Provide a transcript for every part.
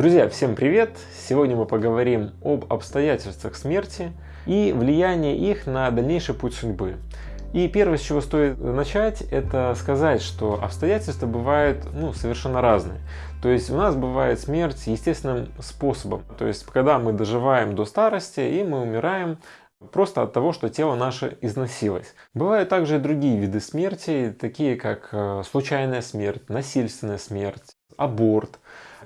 Друзья, всем привет! Сегодня мы поговорим об обстоятельствах смерти и влиянии их на дальнейший путь судьбы. И первое, с чего стоит начать, это сказать, что обстоятельства бывают ну, совершенно разные. То есть у нас бывает смерть естественным способом. То есть когда мы доживаем до старости и мы умираем просто от того, что тело наше износилось. Бывают также и другие виды смерти, такие как э, случайная смерть, насильственная смерть, аборт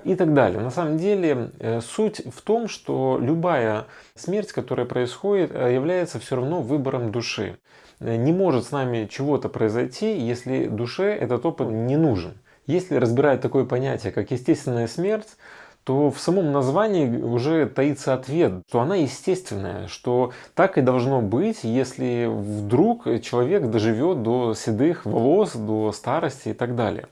и так далее. На самом деле э, суть в том, что любая смерть, которая происходит, э, является все равно выбором души. Э, не может с нами чего-то произойти, если душе этот опыт не нужен. Если разбирать такое понятие, как естественная смерть, то в самом названии уже таится ответ, что она естественная, что так и должно быть, если вдруг человек доживет до седых волос, до старости и так далее.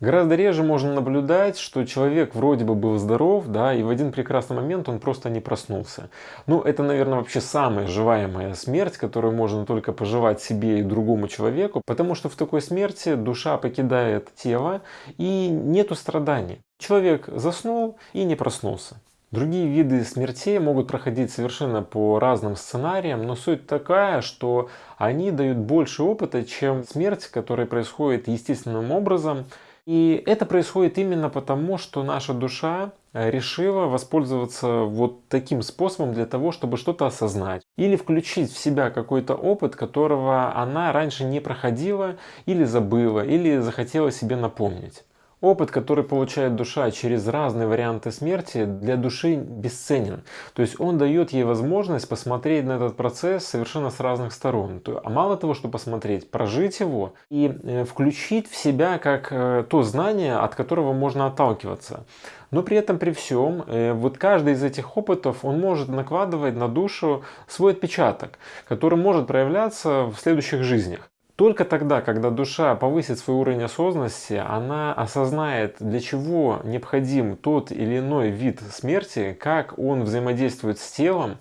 Гораздо реже можно наблюдать, что человек вроде бы был здоров, да, и в один прекрасный момент он просто не проснулся. Ну, это, наверное, вообще самая желаемая смерть, которую можно только пожелать себе и другому человеку, потому что в такой смерти душа покидает тело и нету страданий. Человек заснул и не проснулся. Другие виды смертей могут проходить совершенно по разным сценариям, но суть такая, что они дают больше опыта, чем смерть, которая происходит естественным образом, и это происходит именно потому, что наша душа э, решила воспользоваться вот таким способом для того, чтобы что-то осознать. Или включить в себя какой-то опыт, которого она раньше не проходила, или забыла, или захотела себе напомнить. Опыт, который получает душа через разные варианты смерти, для души бесценен. То есть он дает ей возможность посмотреть на этот процесс совершенно с разных сторон. А мало того, что посмотреть, прожить его и э, включить в себя как э, то знание, от которого можно отталкиваться. Но при этом, при всем, э, вот каждый из этих опытов, он может накладывать на душу свой отпечаток, который может проявляться в следующих жизнях. Только тогда, когда душа повысит свой уровень осознанности, она осознает, для чего необходим тот или иной вид смерти, как он взаимодействует с телом,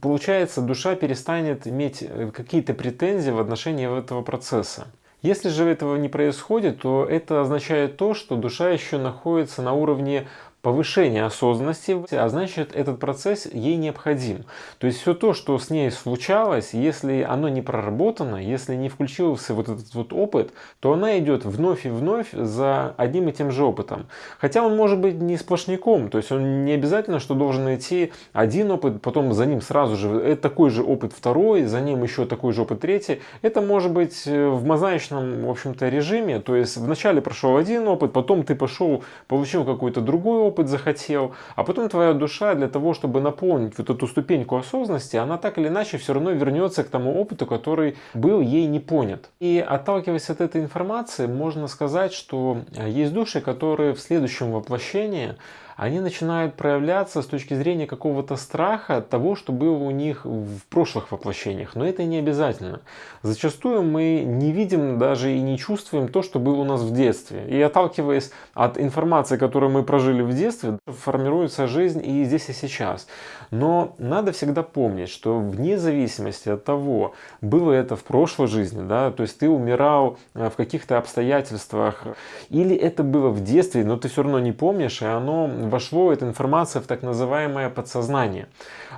получается, душа перестанет иметь э, какие-то претензии в отношении этого процесса. Если же этого не происходит, то это означает то, что душа еще находится на уровне повышение осознанности, а значит этот процесс ей необходим. То есть все то, что с ней случалось, если оно не проработано, если не включился вот этот вот опыт, то она идет вновь и вновь за одним и тем же опытом. Хотя он может быть не сплошняком, то есть он не обязательно, что должен идти один опыт, потом за ним сразу же это такой же опыт второй, за ним еще такой же опыт третий. Это может быть э, в мозаичном, в общем-то, режиме, то есть вначале прошел один опыт, потом ты пошел, получил какой-то другой опыт, опыт захотел, а потом твоя душа для того, чтобы наполнить вот эту ступеньку осознанности, она так или иначе все равно вернется к тому опыту, который был ей не понят. И отталкиваясь от этой информации, можно сказать, что есть души, которые в следующем воплощении они начинают проявляться с точки зрения какого-то страха того, что было у них в прошлых воплощениях. Но это не обязательно. Зачастую мы не видим даже и не чувствуем то, что было у нас в детстве. И отталкиваясь от информации, которую мы прожили в детстве, формируется жизнь и здесь и сейчас. Но надо всегда помнить, что вне зависимости от того, было это в прошлой жизни, да, то есть ты умирал э, в каких-то обстоятельствах, или это было в детстве, но ты все равно не помнишь, и оно вошло эта информация в так называемое подсознание.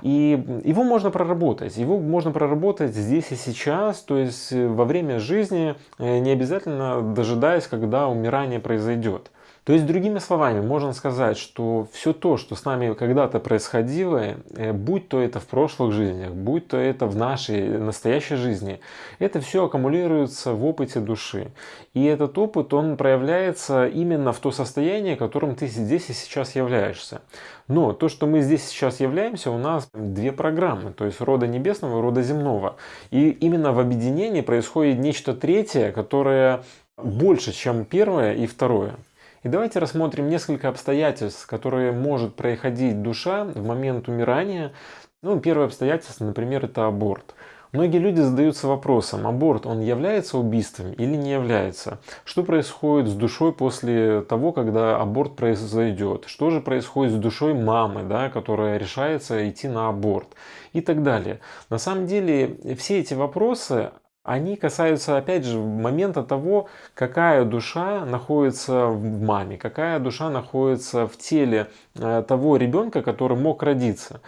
И его можно проработать. Его можно проработать здесь и сейчас, то есть э, во время жизни, э, не обязательно дожидаясь, когда умирание произойдет. То есть, другими словами, можно сказать, что все то, что с нами когда-то происходило, э, будь то это в прошлых жизнях, будь то это в нашей настоящей жизни, это все аккумулируется в опыте души. И этот опыт, он проявляется именно в то состояние, которым ты здесь и сейчас являешься. Но то, что мы здесь сейчас являемся, у нас две программы, то есть рода небесного и рода земного. И именно в объединении происходит нечто третье, которое больше, чем первое и второе. И давайте рассмотрим несколько обстоятельств, которые может происходить душа в момент умирания. Ну, первое обстоятельство, например, это аборт. Многие люди задаются вопросом, аборт, он является убийством или не является? Что происходит с душой после того, когда аборт произойдет? Что же происходит с душой мамы, да, которая решается идти на аборт? И так далее. На самом деле, все эти вопросы, они касаются, опять же, момента того, какая душа находится в маме, какая душа находится в теле того ребенка, который мог родиться.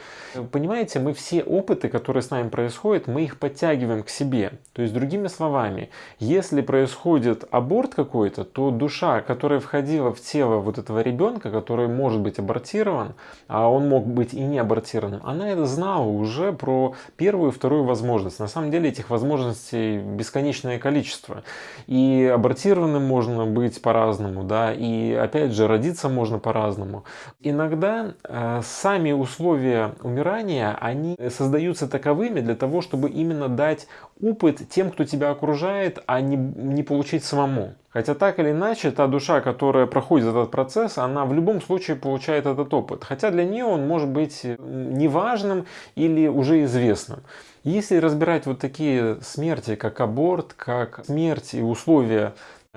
Понимаете, мы все опыты, которые с нами происходят, мы их подтягиваем к себе. То есть, другими словами, если происходит аборт какой-то, то душа, которая входила в тело вот этого ребенка, который может быть абортирован, а он мог быть и не абортированным, она это знала уже про первую и вторую возможность. На самом деле этих возможностей бесконечное количество. И абортированным можно быть по-разному, да, и опять же родиться можно по-разному. Иногда э, сами условия умирания, они создаются таковыми для того, чтобы именно дать опыт тем, кто тебя окружает, а не, не получить самому. Хотя так или иначе, та душа, которая проходит этот процесс, она в любом случае получает этот опыт. Хотя для нее он может быть неважным или уже известным. Если разбирать вот такие смерти, как аборт, как смерть и условия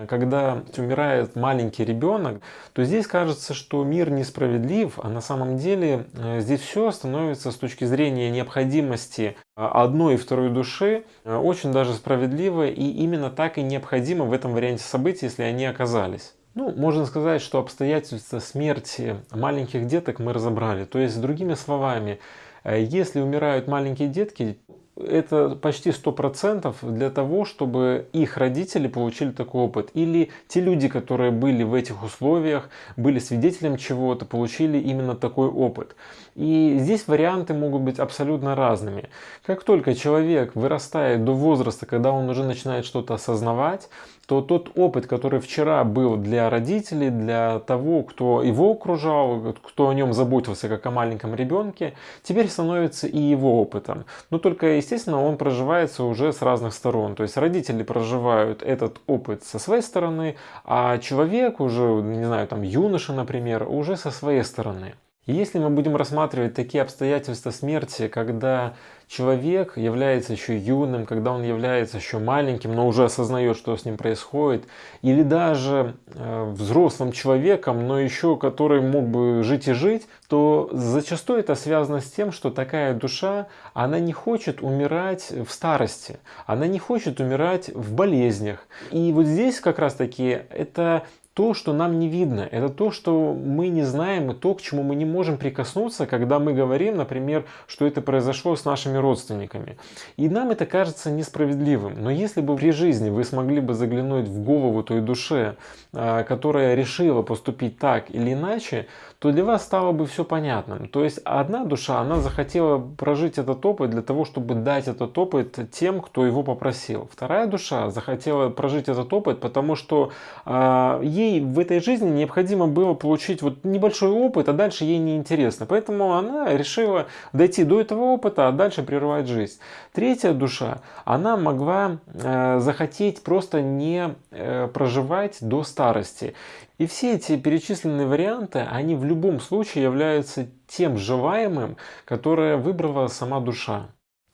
когда умирает маленький ребенок, то здесь кажется, что мир несправедлив, а на самом деле э, здесь все становится с точки зрения необходимости э, одной и второй души э, очень даже справедливо и именно так и необходимо в этом варианте событий, если они оказались. Ну, можно сказать, что обстоятельства смерти маленьких деток мы разобрали. То есть, другими словами, если умирают маленькие детки, это почти 100% для того, чтобы их родители получили такой опыт. Или те люди, которые были в этих условиях, были свидетелем чего-то, получили именно такой опыт. И здесь варианты могут быть абсолютно разными. Как только человек вырастает до возраста, когда он уже начинает что-то осознавать, то тот опыт, который вчера был для родителей, для того, кто его окружал, кто о нем заботился как о маленьком ребенке, теперь становится и его опытом. Но только, естественно, он проживается уже с разных сторон. То есть родители проживают этот опыт со своей стороны, а человек уже, не знаю, там юноша, например, уже со своей стороны. И если мы будем рассматривать такие обстоятельства смерти, когда человек является еще юным, когда он является еще маленьким, но уже осознает, что с ним происходит, или даже э, взрослым человеком, но еще который мог бы жить и жить, то зачастую это связано с тем, что такая душа, она не хочет умирать в старости, она не хочет умирать в болезнях. И вот здесь как раз таки это то, что нам не видно, это то, что мы не знаем, и то, к чему мы не можем прикоснуться, когда мы говорим, например, что это произошло с нашими родственниками. И нам это кажется несправедливым. Но если бы при жизни вы смогли бы заглянуть в голову той душе, а, которая решила поступить так или иначе, то для вас стало бы все понятным. То есть одна душа, она захотела прожить этот опыт для того, чтобы дать этот опыт тем, кто его попросил. Вторая душа захотела прожить этот опыт, потому что э, ей в этой жизни необходимо было получить вот небольшой опыт, а дальше ей не интересно. Поэтому она решила дойти до этого опыта, а дальше прерывать жизнь. Третья душа, она могла э, захотеть просто не э, проживать до старости. И все эти перечисленные варианты, они в любом случае являются тем желаемым, которое выбрала сама душа.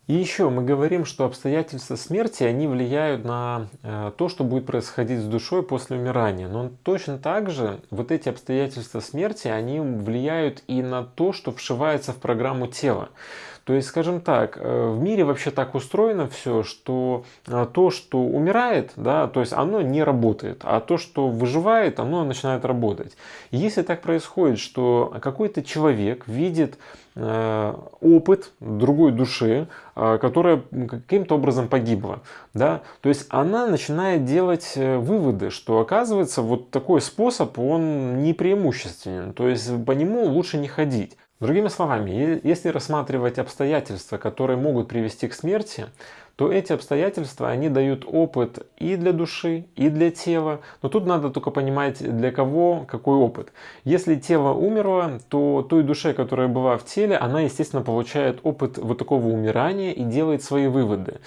И еще мы говорим, что обстоятельства смерти, они влияют на э, то, что будет происходить с душой после умирания. Но точно так же вот эти обстоятельства смерти, они влияют и на то, что вшивается в программу тела. То есть, скажем так, э, в мире вообще так устроено все, что э, то, что умирает, да, то есть оно не работает, а то, что выживает, оно начинает работать. Если так происходит, что какой-то человек видит э, опыт другой души, которая каким-то образом погибла. Да? То есть она начинает делать выводы, что оказывается вот такой способ, он не преимущественен. То есть по нему лучше не ходить. Другими словами, если рассматривать обстоятельства, которые могут привести к смерти, то эти обстоятельства, они дают опыт и для души, и для тела. Но тут надо только понимать, для кого какой опыт. Если тело умерло, то той душе, которая была в теле, она, естественно, получает опыт вот такого умирания и делает свои выводы.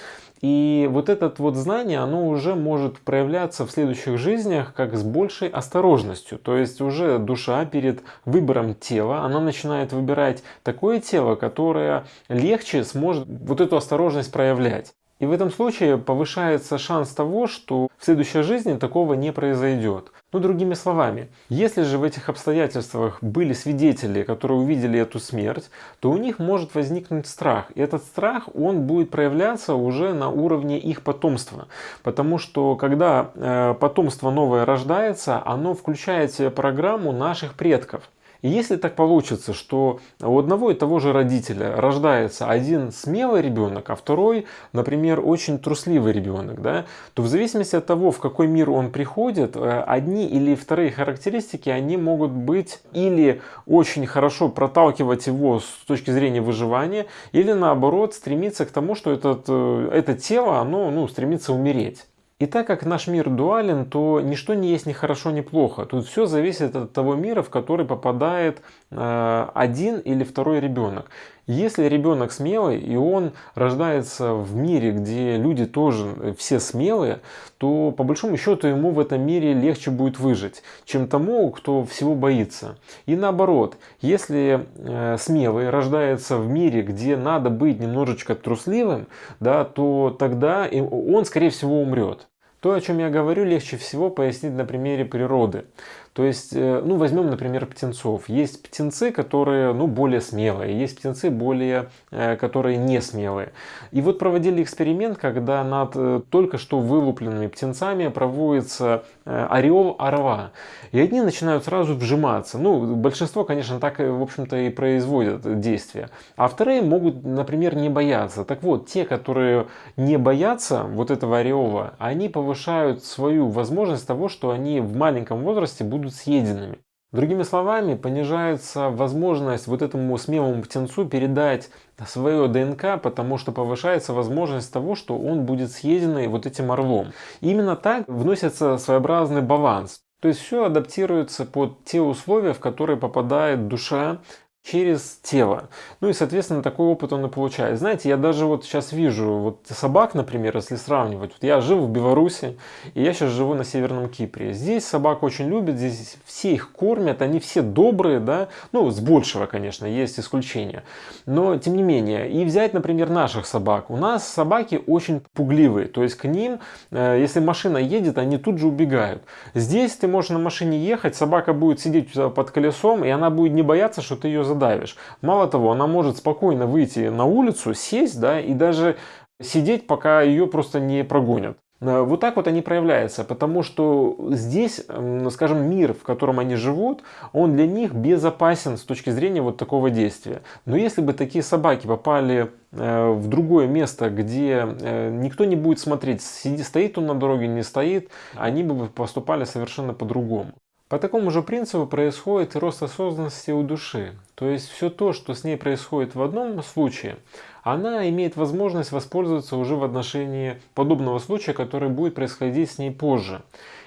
И вот это вот знание, оно уже может проявляться в следующих жизнях как с большей осторожностью. То есть уже душа перед выбором тела, она начинает выбирать такое тело, которое легче сможет вот эту осторожность проявлять. И в этом случае повышается шанс того, что в следующей жизни такого не произойдет. Ну, другими словами, если же в этих обстоятельствах были свидетели, которые увидели эту смерть, то у них может возникнуть страх. И этот страх, он будет проявляться уже на уровне их потомства. Потому что, когда э, потомство новое рождается, оно включает в себя программу наших предков. И если так получится, что у одного и того же родителя рождается один смелый ребенок, а второй, например, очень трусливый ребенок, да, то в зависимости от того, в какой мир он приходит, э, одни или вторые характеристики, они могут быть или очень хорошо проталкивать его с точки зрения выживания, или наоборот стремиться к тому, что этот, э, это тело, оно ну, стремится умереть. И так как наш мир дуален, то ничто не есть ни хорошо, ни плохо. Тут все зависит от того мира, в который попадает э, один или второй ребенок. Если ребенок смелый, и он рождается в мире, где люди тоже э, все смелые, то по большому счету ему в этом мире легче будет выжить, чем тому, кто всего боится. И наоборот, если э, смелый рождается в мире, где надо быть немножечко трусливым, да, то тогда он, скорее всего, умрет. То, о чем я говорю, легче всего пояснить на примере природы. То есть, э, ну, возьмем, например, птенцов. Есть птенцы, которые, ну, более смелые, есть птенцы, более, э, которые не смелые. И вот проводили эксперимент, когда над э, только что вылупленными птенцами проводится ореол орла. И одни начинают сразу вжиматься. Ну, большинство, конечно, так, в общем-то, и производят действия. А вторые могут, например, не бояться. Так вот, те, которые не боятся вот этого ореола, они повышают свою возможность того, что они в маленьком возрасте будут будут съеденными. Другими словами, понижается возможность вот этому смелому птенцу передать свое ДНК, потому что повышается возможность того, что он будет съеденный вот этим орлом. Именно так вносится своеобразный баланс. То есть все адаптируется под те условия, в которые попадает душа через тело. Ну и, соответственно, такой опыт он и получает. Знаете, я даже вот сейчас вижу вот собак, например, если сравнивать. Вот я жил в Беларуси, и я сейчас живу на Северном Кипре. Здесь собак очень любят, здесь все их кормят, они все добрые, да. Ну, с большего, конечно, есть исключения. Но, тем не менее, и взять, например, наших собак. У нас собаки очень пугливые, то есть к ним, э, если машина едет, они тут же убегают. Здесь ты можешь на машине ехать, собака будет сидеть под колесом, и она будет не бояться, что ты ее задавишь. Мало того, она может спокойно выйти на улицу, сесть, да, и даже сидеть, пока ее просто не прогонят. Э, вот так вот они проявляются, потому что здесь, скажем, мир, в котором они живут, он для них безопасен с точки зрения вот такого действия. Но если бы такие собаки попали э, в другое место, где э, никто не будет смотреть, стоит он на дороге, не стоит, они бы поступали совершенно по-другому. По такому же принципу происходит рост осознанности у души. То есть все то, что с ней происходит в одном случае, она имеет возможность воспользоваться уже в отношении подобного случая, который будет происходить с ней позже.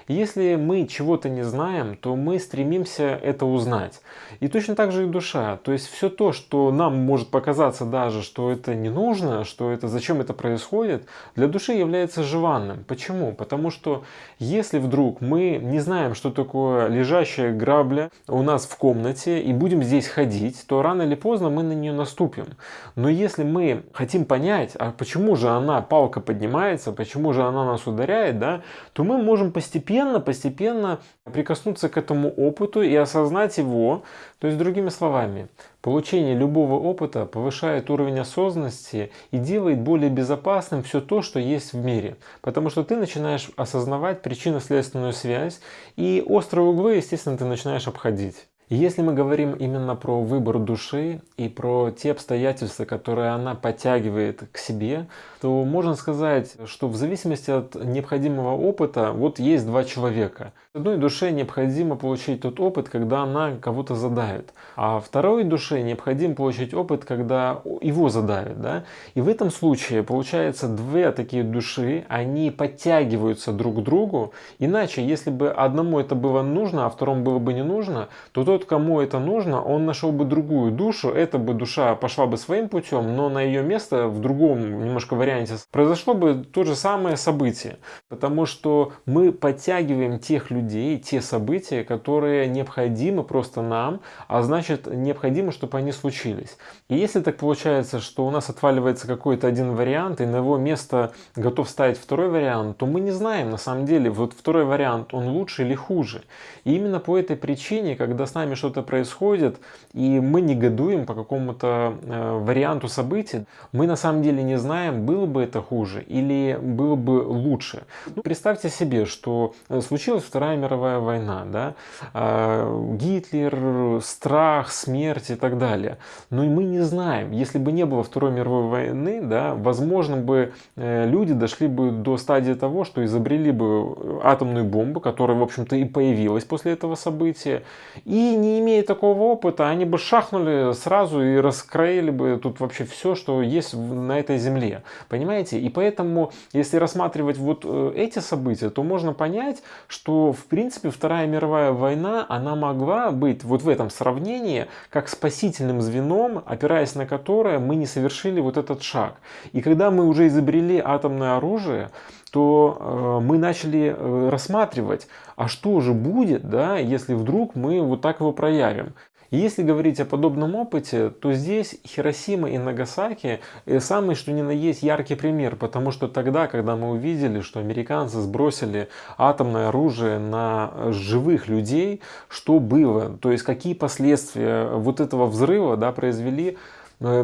Если мы чего-то не знаем, то мы стремимся это узнать. И точно так же и душа. То есть все то, что нам может показаться даже, что это не нужно, что это зачем это происходит, для души является желанным. Почему? Потому что если вдруг мы не знаем, что такое лежащая грабля у нас в комнате и будем здесь ходить, то рано или поздно мы на нее наступим. Но если мы хотим понять, а почему же она, палка поднимается, почему же она нас ударяет, да, то мы можем постепенно постепенно, прикоснуться к этому опыту и осознать его. То есть, другими словами, получение любого опыта повышает уровень осознанности и делает более безопасным все то, что есть в мире. Потому что ты начинаешь осознавать причинно-следственную связь и острые углы, естественно, ты начинаешь обходить. Если мы говорим именно про выбор души и про те обстоятельства, которые она подтягивает к себе, то можно сказать, что в зависимости от необходимого опыта, вот есть два человека. Одной душе необходимо получить тот опыт, когда она кого-то задавит, а второй душе необходимо получить опыт, когда его задавит. Да? И в этом случае получается две такие души, они подтягиваются друг к другу, иначе если бы одному это было нужно, а второму было бы не нужно, то тот, кому это нужно, он нашел бы другую душу, эта бы душа пошла бы своим путем, но на ее место в другом немножко варианте произошло бы то же самое событие. Потому что мы подтягиваем тех людей, те события, которые необходимы просто нам, а значит необходимо, чтобы они случились. И если так получается, что у нас отваливается какой-то один вариант, и на его место готов ставить второй вариант, то мы не знаем на самом деле, вот второй вариант, он лучше или хуже. И именно по этой причине, когда с нами нами что-то происходит, и мы негодуем по какому-то э, варианту событий, мы на самом деле не знаем, было бы это хуже или было бы лучше. Ну, представьте себе, что э, случилась Вторая мировая война, да? э, Гитлер, страх, смерть и так далее. Но мы не знаем, если бы не было Второй мировой войны, да, возможно бы э, люди дошли бы до стадии того, что изобрели бы атомную бомбу, которая, в общем-то, и появилась после этого события. И не имея такого опыта, они бы шахнули сразу и раскроили бы тут вообще все, что есть на этой земле. Понимаете? И поэтому, если рассматривать вот э, эти события, то можно понять, что, в принципе, Вторая мировая война, она могла быть вот в этом сравнении как спасительным звеном, опираясь на которое мы не совершили вот этот шаг. И когда мы уже изобрели атомное оружие, то э, мы начали э, рассматривать, а что же будет, да, если вдруг мы вот так его проявим. Если говорить о подобном опыте, то здесь Хиросима и Нагасаки э, самый что ни на есть яркий пример, потому что тогда, когда мы увидели, что американцы сбросили атомное оружие на живых людей, что было, то есть какие последствия вот этого взрыва да, произвели,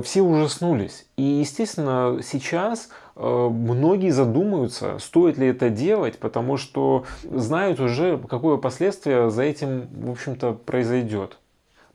все ужаснулись. И, естественно, сейчас многие задумаются, стоит ли это делать, потому что знают уже, какое последствие за этим, в общем-то, произойдет.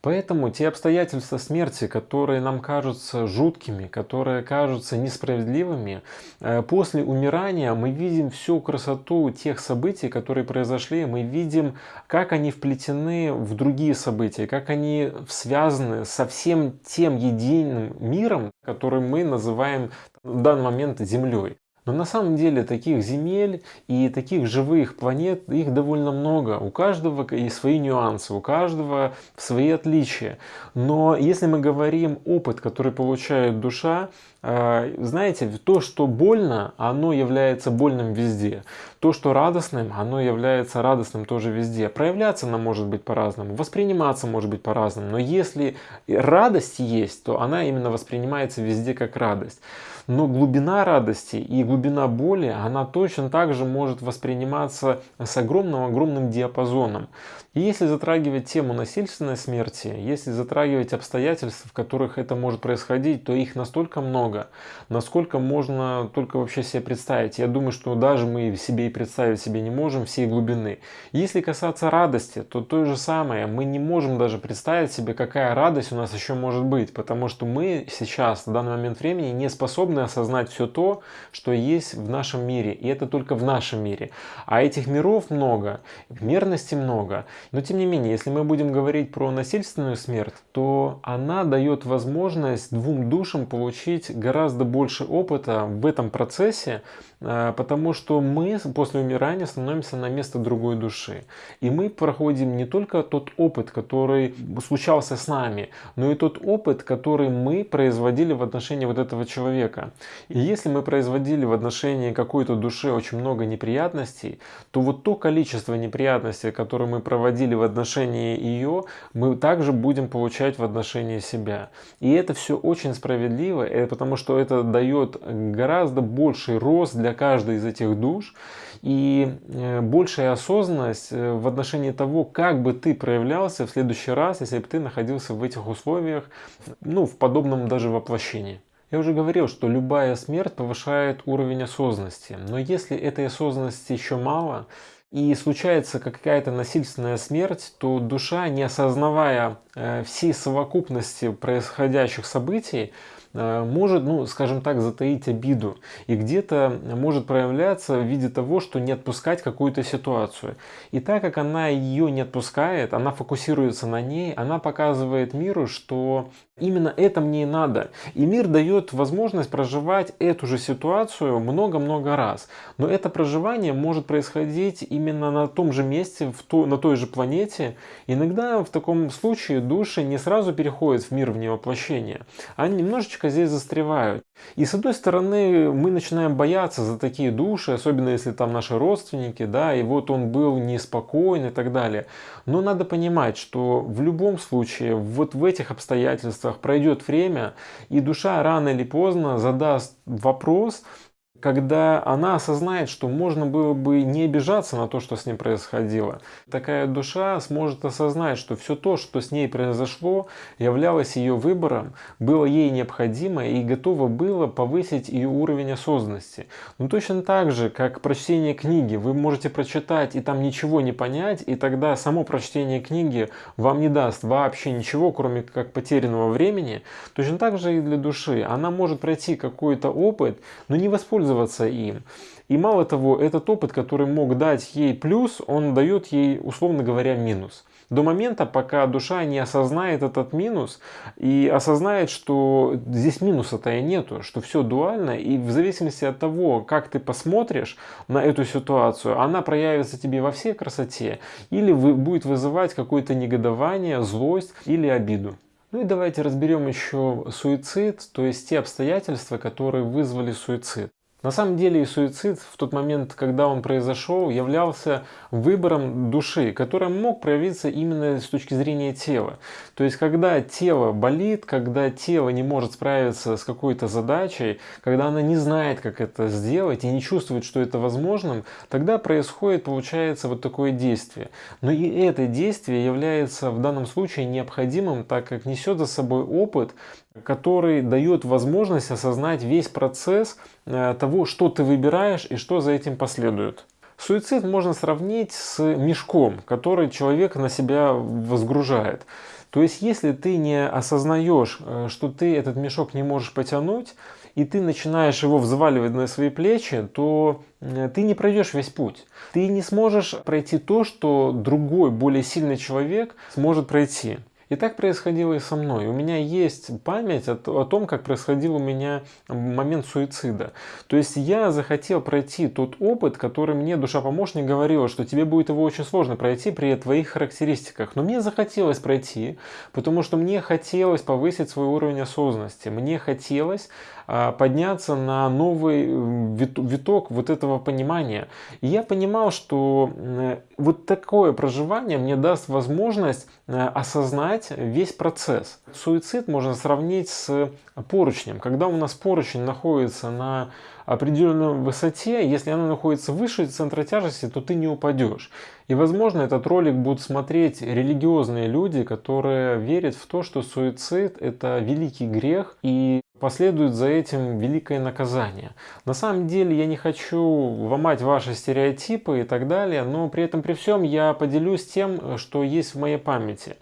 Поэтому те обстоятельства смерти, которые нам кажутся жуткими, которые кажутся несправедливыми, э, после умирания мы видим всю красоту тех событий, которые произошли, мы видим, как они вплетены в другие события, как они связаны со всем тем единым миром, который мы называем в данный момент Землей. Но на самом деле таких земель и таких живых планет, их довольно много. У каждого и свои нюансы, у каждого свои отличия. Но если мы говорим опыт, который получает душа, знаете, то, что больно, оно является больным везде. То, что радостным, оно является радостным тоже везде. Проявляться оно может быть по-разному, восприниматься может быть по-разному. Но если радость есть, то она именно воспринимается везде как радость. Но глубина радости и глубина боли, она точно так же может восприниматься с огромным-огромным диапазоном. И если затрагивать тему насильственной смерти, если затрагивать обстоятельства, в которых это может происходить, то их настолько много, насколько можно только вообще себе представить. Я думаю, что даже мы себе и представить себе не можем всей глубины. Если касаться радости, то то же самое. Мы не можем даже представить себе, какая радость у нас еще может быть, потому что мы сейчас, в данный момент времени, не способны осознать все то, что есть в нашем мире. И это только в нашем мире. А этих миров много, мерности много. Но тем не менее, если мы будем говорить про насильственную смерть, то она дает возможность двум душам получить гораздо больше опыта в этом процессе, э, потому что мы после умирания становимся на место другой души. И мы проходим не только тот опыт, который случался с нами, но и тот опыт, который мы производили в отношении вот этого человека. И если мы производили в отношении какой-то души очень много неприятностей, то вот то количество неприятностей, которые мы проводили в отношении ее, мы также будем получать в отношении себя. И это все очень справедливо, э, потому что это дает гораздо больший рост для каждой из этих душ и э, большая осознанность э, в отношении того, как бы ты проявлялся в следующий раз, если бы ты находился в этих условиях, ну, в подобном даже воплощении. Я уже говорил, что любая смерть повышает уровень осознанности, но если этой осознанности еще мало, и случается какая-то насильственная смерть, то душа, не осознавая э, всей совокупности происходящих событий, может, ну, скажем так, затаить обиду. И где-то может проявляться в виде того, что не отпускать какую-то ситуацию. И так как она ее не отпускает, она фокусируется на ней, она показывает миру, что именно это мне и надо. И мир дает возможность проживать эту же ситуацию много-много раз. Но это проживание может происходить именно на том же месте, в то, на той же планете. Иногда в таком случае души не сразу переходят в мир вневоплощения. Они немножечко немножечко здесь застревают. И с одной стороны, мы начинаем бояться за такие души, особенно если там наши родственники, да, и вот он был неспокоен и так далее. Но надо понимать, что в любом случае, вот в этих обстоятельствах пройдет время, и душа рано или поздно задаст вопрос, когда она осознает, что можно было бы не обижаться на то, что с ней происходило. Такая душа сможет осознать, что все то, что с ней произошло, являлось ее выбором, было ей необходимо и готово было повысить ее уровень осознанности. Но точно так же, как прочтение книги, вы можете прочитать и там ничего не понять, и тогда само прочтение книги вам не даст вообще ничего, кроме как потерянного времени, точно так же и для души. Она может пройти какой-то опыт, но не воспользоваться им. И мало того, этот опыт, который мог дать ей плюс, он дает ей, условно говоря, минус. До момента, пока душа не осознает этот минус и осознает, что здесь минуса-то и нету, что все дуально, и в зависимости от того, как ты посмотришь на эту ситуацию, она проявится тебе во всей красоте или будет вызывать какое-то негодование, злость или обиду. Ну и давайте разберем еще суицид, то есть те обстоятельства, которые вызвали суицид. На самом деле суицид в тот момент, когда он произошел, являлся выбором души, который мог проявиться именно с точки зрения тела. То есть, когда тело болит, когда тело не может справиться с какой-то задачей, когда она не знает, как это сделать и не чувствует, что это возможным, тогда происходит, получается, вот такое действие. Но и это действие является в данном случае необходимым, так как несет за собой опыт, который дает возможность осознать весь процесс того, что ты выбираешь и что за этим последует. Суицид можно сравнить с мешком, который человек на себя возгружает. То есть, если ты не осознаешь, э, что ты этот мешок не можешь потянуть, и ты начинаешь его взваливать на свои плечи, то э, ты не пройдешь весь путь. Ты не сможешь пройти то, что другой, более сильный человек сможет пройти. И так происходило и со мной. У меня есть память о, о том, как происходил у меня момент суицида. То есть я захотел пройти тот опыт, который мне душа-помощник говорила, что тебе будет его очень сложно пройти при твоих характеристиках. Но мне захотелось пройти, потому что мне хотелось повысить свой уровень осознанности. Мне хотелось а, подняться на новый виток вот этого понимания. И я понимал, что вот такое проживание мне даст возможность э, осознать весь процесс. Суицид можно сравнить с поручнем. Когда у нас поручень находится на определенной высоте, если она находится выше центра тяжести, то ты не упадешь. И возможно этот ролик будут смотреть религиозные люди, которые верят в то, что суицид это великий грех и последует за этим великое наказание. На самом деле я не хочу ломать ваши стереотипы и так далее, но при этом при всем я поделюсь тем, что есть в моей памяти.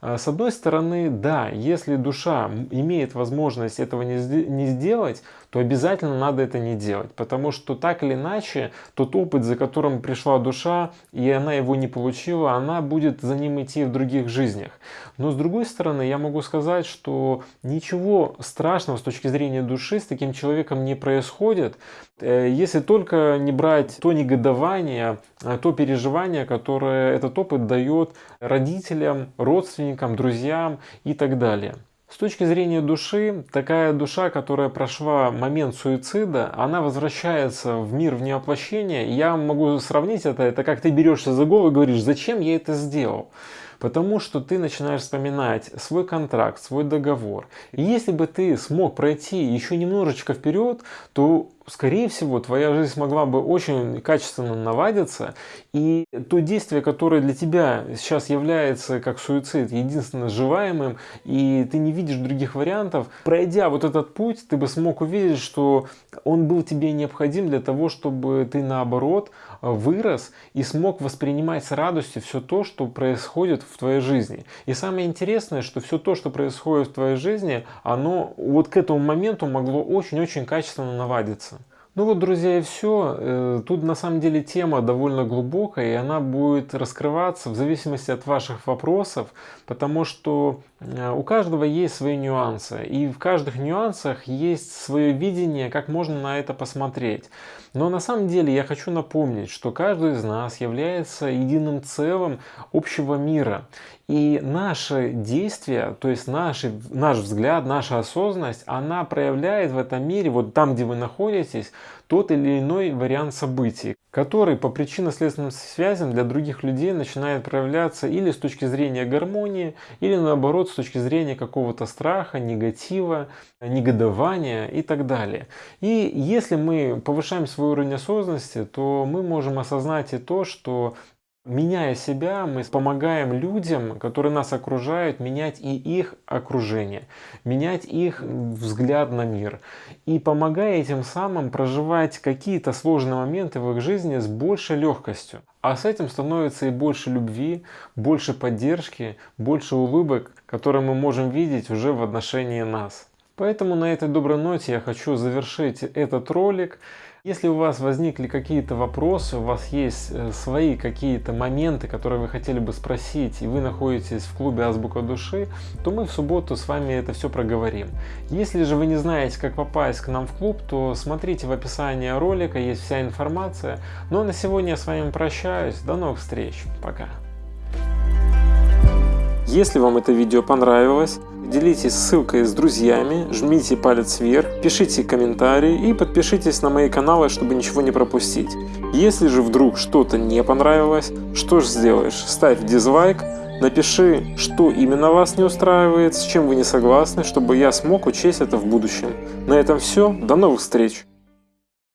А, с одной стороны, да, если душа имеет возможность этого не сделать, то обязательно надо это не делать. Потому что так или иначе, тот опыт, за которым пришла душа, и она его не получила, она будет за ним идти в других жизнях. Но с другой стороны, я могу сказать, что ничего страшного с точки зрения души с таким человеком не происходит, э, если только не брать то негодование, а то переживание, которое этот опыт дает родителям, родственникам, друзьям и так далее. С точки зрения души, такая душа, которая прошла момент суицида, она возвращается в мир в невоплощение. Я могу сравнить это, это как ты берешься за голову и говоришь, зачем я это сделал? Потому что ты начинаешь вспоминать свой контракт, свой договор. И если бы ты смог пройти еще немножечко вперед, то скорее всего, твоя жизнь смогла бы очень качественно наладиться, и то действие, которое для тебя сейчас является как суицид единственно сживаемым, и ты не видишь других вариантов, пройдя вот этот путь, ты бы смог увидеть, что он был тебе необходим для того, чтобы ты наоборот вырос и смог воспринимать с радостью все то, что происходит в твоей жизни. И самое интересное, что все то, что происходит в твоей жизни, оно вот к этому моменту могло очень-очень качественно наладиться. Ну вот, друзья, и все. Э, тут на самом деле тема довольно глубокая, и она будет раскрываться в зависимости от ваших вопросов, потому что э, у каждого есть свои нюансы, и в каждых нюансах есть свое видение, как можно на это посмотреть. Но на самом деле я хочу напомнить, что каждый из нас является единым целым общего мира. И наши действия, то есть наши, наш взгляд, наша осознанность, она проявляет в этом мире, вот там, где вы находитесь, тот или иной вариант событий, который по причинно-следственным связям для других людей начинает проявляться или с точки зрения гармонии, или наоборот с точки зрения какого-то страха, негатива, негодования и так далее. И если мы повышаем свой уровень осознанности, то мы можем осознать и то, что Меняя себя, мы помогаем людям, которые нас окружают, менять и их окружение, менять их взгляд на мир. И помогая этим самым проживать какие-то сложные моменты в их жизни с большей легкостью. А с этим становится и больше любви, больше поддержки, больше улыбок, которые мы можем видеть уже в отношении нас. Поэтому на этой доброй ноте я хочу завершить этот ролик. Если у вас возникли какие-то вопросы, у вас есть э, свои какие-то моменты, которые вы хотели бы спросить, и вы находитесь в клубе Азбука Души, то мы в субботу с вами это все проговорим. Если же вы не знаете, как попасть к нам в клуб, то смотрите в описании ролика, есть вся информация. Ну а на сегодня я с вами прощаюсь. До новых встреч. Пока. Если вам это видео понравилось, делитесь ссылкой с друзьями, жмите палец вверх, пишите комментарии и подпишитесь на мои каналы, чтобы ничего не пропустить. Если же вдруг что-то не понравилось, что же сделаешь? Ставь дизлайк, напиши, что именно вас не устраивает, с чем вы не согласны, чтобы я смог учесть это в будущем. На этом все, до новых встреч!